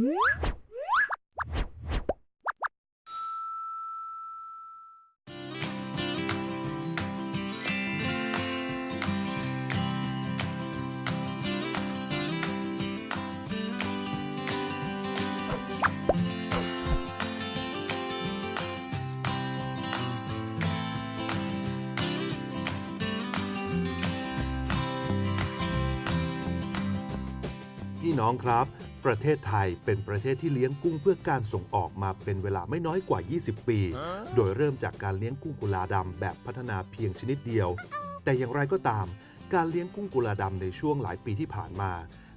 พี่น้องครับ ประเทศไทยเป็นประเทศที่เลี้ยงกุ้งเพื่อการส่งออกมาเป็นเวลาไม่น้อยกว่า 20 ปี โดยเริ่มจากการเลี้ยงกุ้งกุลาดำแบบพัฒนาเพียงชนิดเดียว แต่อย่างไรก็ตาม การเลี้ยงกุ้งกุลาดำในช่วงหลายปีที่ผ่านมา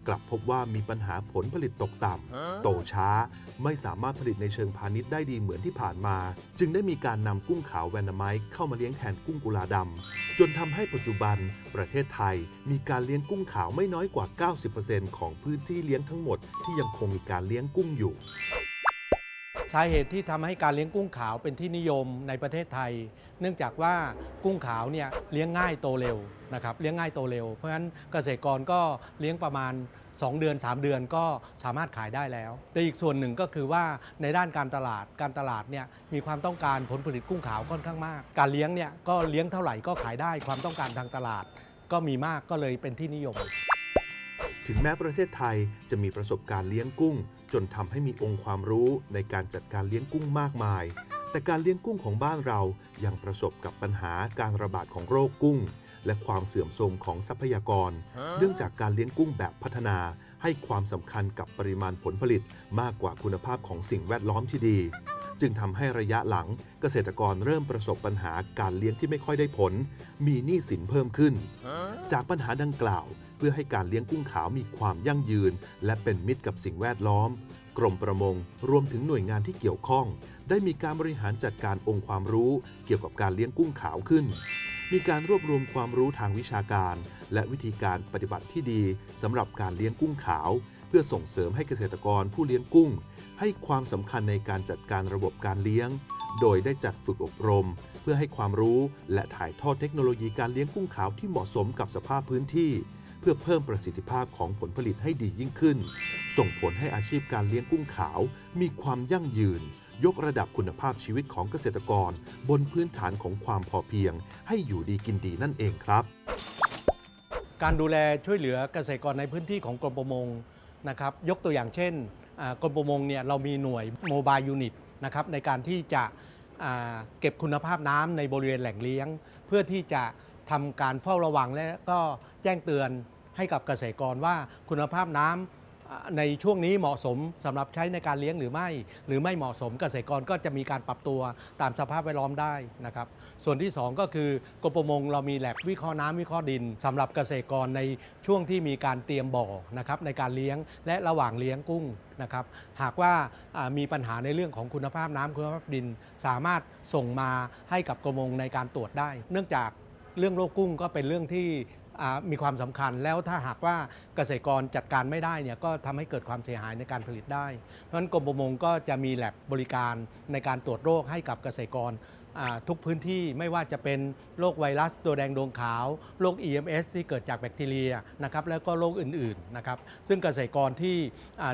กลับพบว่ามีปัญหาผลผลิตตกต่ำ โตช้า ไม่สามารถผลิตในเชิงพาณิชย์ได้ดีเหมือนที่ผ่านมา จึงได้มีการนำกุ้งขาวแวนนาไมต์เข้ามาเลี้ยงแทนกุ้งกุลาดำ จนทำให้ปัจจุบัน ประเทศไทยมีการเลี้ยงกุ้งขาวไม่น้อยกว่า 90%ของพื้นที่เลี้ยงทั้งหมดที่ยังคงมีการเลี้ยงกุ้งอยู่ สาเหตุที่ทำให้การเลี้ยงกุ้งขาวเป็นที่นิยมในประเทศไทย เนื่องจากว่ากุ้งขาวเนี่ยเลี้ยงง่ายโตเร็วนะครับเลี้ยงง่ายโตเร็ว เพราะฉะนั้นเกษตรกรก็เลี้ยงประมาณ 2 เดือน 3 เดือนก็สามารถขายได้แล้วแต่อีกส่วนหนึ่งก็คือว่าในด้านการตลาดการตลาดเนี่ยมีความต้องการผลผลิตกุ้งขาวค่อนข้างมาก การเลี้ยงเนี่ยก็เลี้ยงเท่าไหร่ก็ขายได้ความต้องการทางตลาด ก็มีมากก็เลยเป็นที่นิยม ถึงแม้ประเทศไทยจะมีประสบการณ์เลี้ยงกุ้ง จนทำให้มีองค์ความรู้ในการจัดการเลี้ยงกุ้งมากมาย แต่การเลี้ยงกุ้งของบ้านเรายังประสบกับปัญหาการระบาดของโรคกุ้ง และความเสื่อมโทรมของทรัพยากร เนื่องจากการเลี้ยงกุ้งแบบพัฒนา ให้ความสำคัญกับปริมาณผลผลิตมากกว่าคุณภาพของสิ่งแวดล้อมที่ดี จึงทำให้ระยะหลังเกษตรกรเริ่มประสบปัญหาการเลี้ยงที่ไม่ค่อยได้ผล มีหนี้สินเพิ่มขึ้น จากปัญหาดังกล่าว เพื่อให้การเลี้ยงกุ้งขาวมีความยั่งยืน และเป็นมิตรกับสิ่งแวดล้อม กรมประมงรวมถึงหน่วยงานที่เกี่ยวข้อง ได้มีการบริหารจัดการองค์ความรู้ เกี่ยวกับการเลี้ยงกุ้งขาวขึ้น มีการรวบรวมความรู้ทางวิชาการ และวิธีการปฏิบัติที่ดีสำหรับการเลี้ยงกุ้งขาวเพื่อส่งเสริมให้เกษตรกรผู้เลี้ยงกุ้ง ให้ความสำคัญในการจัดการระบบการเลี้ยง โดยได้จัดฝึกอบรม เพื่อให้ความรู้และถ่ายทอดเทคโนโลยีการเลี้ยงกุ้งขาวที่เหมาะสมกับสภาพพื้นที่ เพื่อเพิ่มประสิทธิภาพของผลผลิตให้ดียิ่งขึ้น ส่งผลให้อาชีพการเลี้ยงกุ้งขาว มีความยั่งยืน ยกระดับคุณภาพชีวิตของเกษตรกร บนพื้นฐานของความพอเพียง ให้อยู่ดีกินดีนั่นเองครับ การดูแลช่วยเหลือเกษตรกรในพื้นที่ของกรมประมง นะครับยกตัวอย่างเช่นกรมประมงเนี่ยเรามีหน่วย mobile unit นะครับในการที่จะเก็บคุณภาพน้ำในบริเวณแหล่งเลี้ยง เพื่อที่จะทำการเฝ้าระวังและก็แจ้งเตือนให้กับเกษตรกรว่าคุณภาพน้ำอ่า ในช่วงนี้เหมาะสมสำหรับใช้ในการเลี้ยงหรือไม่ หรือไม่เหมาะสมเกษตรกรก็จะมีการปรับตัวตามสภาพแวดล้อมได้นะครับ ส่วนที่ 2 ก็คือกรมประมงเรามีแลบวิเคราะห์น้ำวิเคราะห์ดินสำหรับเกษตรกรในช่วงที่มีการเตรียมบ่อนะครับในการเลี้ยงและระหว่างเลี้ยงกุ้งนะครับหากว่ามีปัญหาในเรื่องของคุณภาพน้ำคุณภาพดิน สามารถส่งมาให้กับกรมประมงในการตรวจได้ เนื่องจากเรื่องโรคกุ้งก็เป็นเรื่องที่ มีความสำคัญแล้วถ้าหากว่าเกษตรกรจัดการไม่ได้เนี่ยก็ทำให้เกิดความเสียหายในการผลิตได้ เพราะฉะนั้นกรมประมงก็จะมีแลบบริการในการตรวจโรคให้กับเกษตรกรทุกพื้นที่ไม่ว่าจะเป็นโรคไวรัสตัวแดงดวงขาว โรค EMS ที่เกิดจากแบคทีเรียนะครับแล้วก็โรคอื่นๆนะครับซึ่งเกษตรกรที่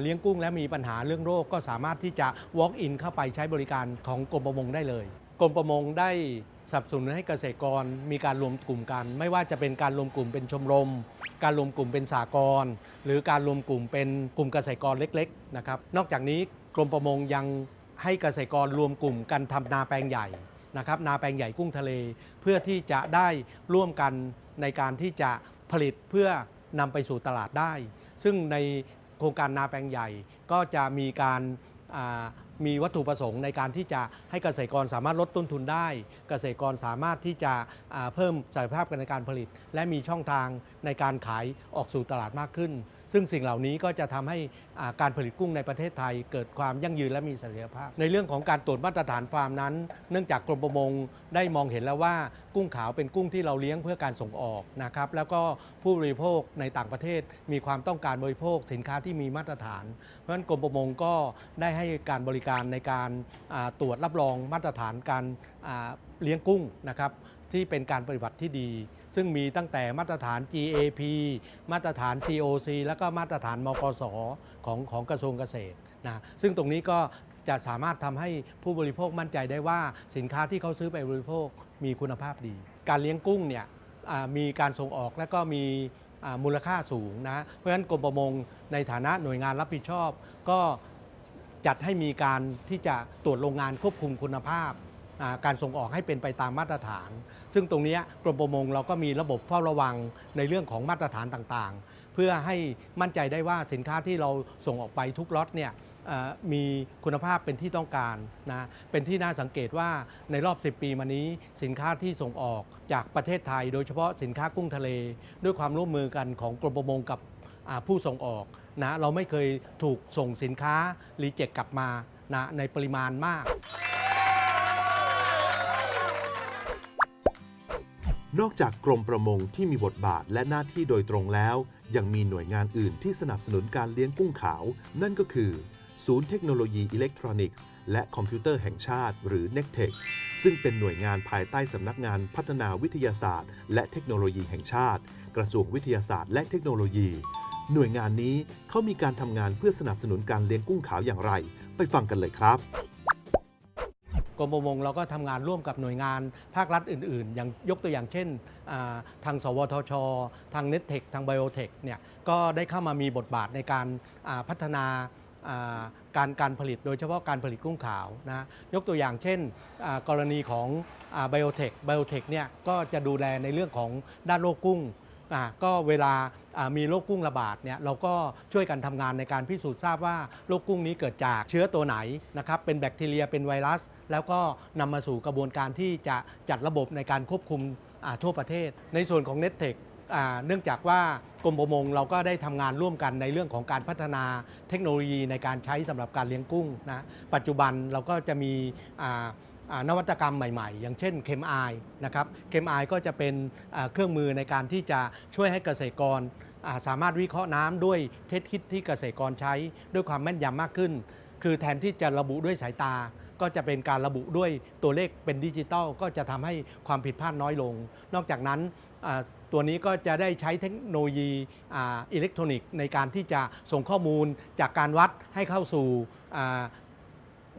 เลี้ยงกุ้งและมีปัญหาเรื่องโรคก็สามารถที่จะ walk in เข้าไปใช้บริการของกรมประมงได้เลย กรมประมงได้สนับสนุนให้เกษตรกรมีการรวมกลุ่มกัน ไม่ว่าจะเป็นการรวมกลุ่มเป็นชมรม การรวมกลุ่มเป็นสากลหรือการรวมกลุ่มเป็นกลุ่มเกษตรกรเล็กๆนะครับนอกจากนี้กรมประมงยังให้เกษตรกรรวมกลุ่มกันทำนาแปลงใหญ่นะครับนาแปลงใหญ่กุ้งทะเล เพื่อที่จะได้ร่วมกันในการที่จะผลิตเพื่อนำไปสู่ตลาดได้ ซึ่งในโครงการนาแปลงใหญ่ก็จะมีการ มีวัตถุประสงค์ในการที่จะให้เกษตรกรสามารถลดต้นทุนได้ เกษตรกรสามารถที่จะเพิ่มศักยภาพในการผลิต และมีช่องทางในการขายออกสู่ตลาดมากขึ้น ซึ่งสิ่งเหล่านี้ก็จะทำให้การผลิตกุ้งในประเทศไทย เกิดความยั่งยืนและมีเสถียรภาพ ในเรื่องของการตรวจมาตรฐานฟาร์มนั้น เนื่องจากกรมประมงได้มองเห็นแล้วว่ากุ้งขาวเป็นกุ้งที่เราเลี้ยงเพื่อการส่งออกนะครับแล้วก็ผู้บริโภคในต่างประเทศมีความต้องการบริโภคสินค้าที่มีมาตรฐาน เพราะฉะนั้นกรมประมงก็ได้ให้การบริการในการตรวจรับรองมาตรฐานการเลี้ยงกุ้งนะครับที่เป็นการปฏิบัติที่ดี ซึ่งมีตั้งแต่มาตรฐาน GAP มาตรฐาน COC แล้วก็มาตรฐานมกสของของกระทรวงเกษตรนะซึ่งตรงนี้ก็ จะสามารถทำให้ผู้บริโภคมั่นใจได้ว่าสินค้าที่เขาซื้อไปบริโภคมีคุณภาพดี การเลี้ยงกุ้งเนี่ยมีการส่งออกและก็มีมูลค่าสูงนะ เพราะฉะนั้นกรมประมงในฐานะหน่วยงานรับผิดชอบ ก็จัดให้มีการที่จะตรวจโรงงานควบคุมคุณภาพ การส่งออกให้เป็นไปตามมาตรฐาน ซึ่งตรงนี้กรมประมงเราก็มีระบบเฝ้าระวังในเรื่องของมาตรฐานต่างๆ เพื่อให้มั่นใจได้ว่าสินค้าที่เราส่งออกไปทุกล็อตเนี่ย มีคุณภาพเป็นที่ต้องการนะเป็นที่น่าสังเกตว่าในรอบ 10 ปีมานี้สินค้าที่ส่งออกจากประเทศไทย โดยเฉพาะสินค้ากุ้งทะเล ด้วยความร่วมมือกันของกรมประมงกับผู้ส่งออกนะเราไม่เคยถูกส่งสินค้าreject กลับมานะในปริมาณมาก นอกจากกรมประมงที่มีบทบาทและหน้าที่โดยตรงแล้ว ยังมีหน่วยงานอื่นที่สนับสนุนการเลี้ยงกุ้งขาว นั่นก็คือ ศูนย์เทคโนโลยีอิเล็กทรอนิกส์ และคอมพิวเตอร์แห่งชาติ หรือ n e c t e c h ซึ่งเป็นหน่วยงานภายใต้สำนักงานพัฒนาวิทยาศาสตร์ และเทคโนโลยีแห่งชาติ กระทรวงวิทยาศาสตร์และเทคโนโลยี หน่วยงานนี้เขามีการทำงานเพื่อสนับสนุนการเลี้ยงกุ้งขาวอย่างไร ไปฟังกันเลยครับกรมประมงเราก็ทำงานร่วมกับหน่วยงานภาครัฐอื่นๆ อย่างยกตัวอย่างเช่นาทางสวทช ทาง n e t t e c h ทาง Biotech เนี่ยก็ได้เข้ามามีบทบาทในการาพัฒนา การการผลิตโดยเฉพาะการผลิตกุ้งขาวนะยกตัวอย่างเช่นกรณีของไบโอเทคไบโอเทคเนี่ยก็จะดูแลในเรื่องของด้านโรคกุ้งก็เวลามีโรคกุ้งระบาดเนี่ยเราก็ช่วยกันทำงานในการพิสูจน์ทราบว่าโรคกุ้งนี้เกิดจากเชื้อตัวไหนนะครับเป็นแบคทีเรียเป็นไวรัส แล้วก็นำมาสู่กระบวนการที่จะจัดระบบในการควบคุมทั่วประเทศ ในส่วนของ n e t t e c h เนื่องจากว่ากรมประมงเราก็ได้ทำงานร่วมกันในเรื่องของการพัฒนาเทคโนโลยีในการใช้สำหรับการเลี้ยงกุ้งนะปัจจุบันเราก็จะมีนวัตกรรมใหม่ๆ อย่างเช่น ChemEye นะครับ ChemEye ก็จะเป็นเครื่องมือในการที่จะช่วยให้เกษตรกรสามารถวิเคราะห์น้ำด้วย test kit ที่เกษตรกรใช้ด้วยความแม่นยำมากขึ้น คือแทนที่จะระบุด้วยสายตา ก็จะเป็นการระบุด้วยตัวเลขเป็นดิจิตอลก็จะทำให้ความผิดพลาดน้อยลง นอกจากนั้น ตัวนี้ก็จะได้ใช้เทคโนโลยีอิเล็กทรอนิกส์ในการที่จะส่งข้อมูลจากการวัดให้เข้าสู่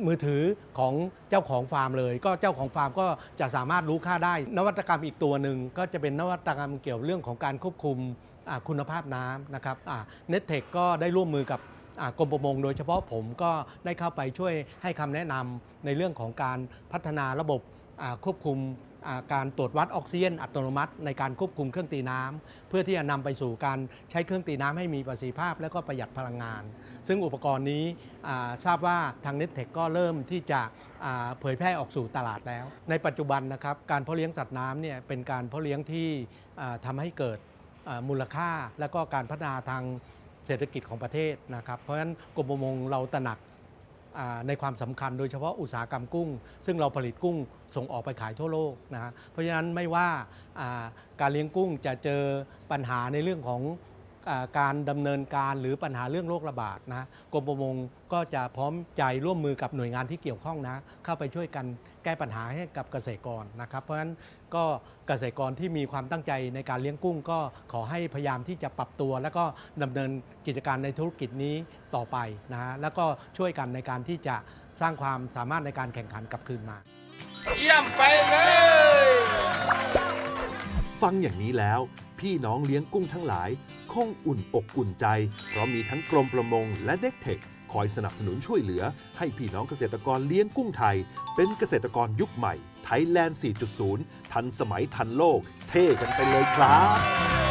มือถือของเจ้าของฟาร์มเลย ก็เจ้าของฟาร์มก็จะสามารถรู้ค่าได้ นวัตกรรมอีกตัวหนึ่งก็จะเป็นนวัตกรรมเกี่ยวเรื่องของการควบคุมคุณภาพน้ำนะครับเน็ตเทคก็ได้ร่วมมือกับกรมประมง โดยเฉพาะผมก็ได้เข้าไปช่วยให้คำแนะนำในเรื่องของการพัฒนาระบบควบคุม การตรวจวัดออกซิเจนอัตโนมัติในการควบคุมเครื่องตีน้ำเพื่อที่จะนำไปสู่การใช้เครื่องตีน้ำให้มีประสิทธิภาพ และก็ประหยัดพลังงาน ซึ่งอุปกรณ์นี้ทราบว่าทาง n e t t e c h ก็เริ่มที่จะเผยแพร่ออกสู่ตลาดแล้ว ในปัจจุบันนะครับการเพาะเลี้ยงสัตว์น้ำเนี่ยเป็นการเพาะเลี้ยงที่อ่าทำให้เกิดมูลค่าและก็การพัฒนาทางเศรษฐกิจของประเทศนะครับ เพราะฉะนั้นกรมประมงเราตระหนัก ในความสำคัญโดยเฉพาะอุตสาหกรรมกุ้ง ซึ่งเราผลิตกุ้งส่งออกไปขายทั่วโลกนะเพราะฉะนั้นไม่ว่าการเลี้ยงกุ้งจะเจอปัญหาในเรื่องของ การดำเนินการหรือปัญหาเรื่องโรคระบาดนะกรมประมงก็จะพร้อมใจร่วมมือกับหน่วยงานที่เกี่ยวข้องนะ เข้าไปช่วยกันแก้ปัญหาให้กับเกษตรกรนะครับ เพราะฉะนั้นก็เกษตรกรที่มีความตั้งใจในการเลี้ยงกุ้ง ก็ขอให้พยายามที่จะปรับตัว แล้วก็ดำเนินกิจการในธุรกิจนี้ต่อไปนะฮะแล้วก็ช่วยกันในการที่จะสร้างความสามารถในการแข่งขันกลับคืนมา เยี่ยมไปเลยฟังอย่างนี้แล้ว พี่น้องเลี้ยงกุ้งทั้งหลาย คงอุ่นอกอุ่นใจ เพราะมีทั้งกรมประมงและเด็กเทคคอยสนับสนุนช่วยเหลือ ให้พี่น้องเกษตรกรเลี้ยงกุ้งไทย เป็นเกษตรกรยุคใหม่ไทยแลนด์ 4.0 ทันสมัยทันโลก เท่กันไปเลยครับ